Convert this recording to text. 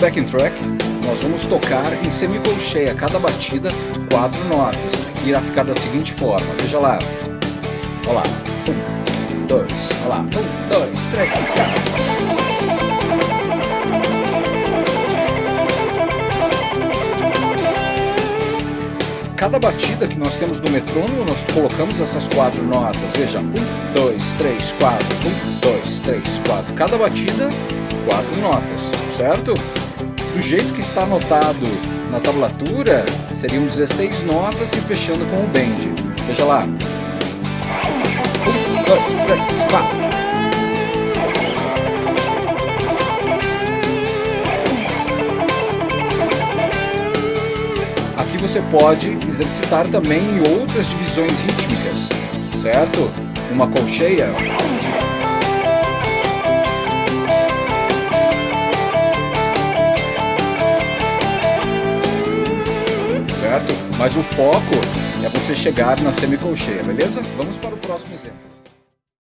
backing track, nós vamos tocar em semicolcheia cada batida quatro notas. Irá ficar da seguinte forma, veja lá. Olha lá. Um, dois, olha lá. Um, dois, três, quatro. Cada batida que nós temos no metrônomo, nós colocamos essas quatro notas. Veja, um, dois, três, quatro, um, dois, três, quatro. Cada batida, quatro notas, certo? Do jeito que está anotado na tablatura, seriam 16 notas e fechando com o bend. Veja lá. Um, dois, três, quatro. Aqui você pode exercitar também outras divisões rítmicas, certo? Uma colcheia. Mas o foco é você chegar na semicolcheia, beleza? Vamos para o próximo exemplo.